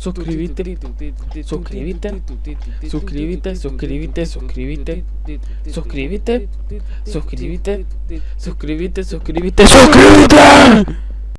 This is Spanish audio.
suscribite, suscribite, suscribite, suscribite, suscribite, suscribite, suscribite, suscribite, suscribite, suscribite.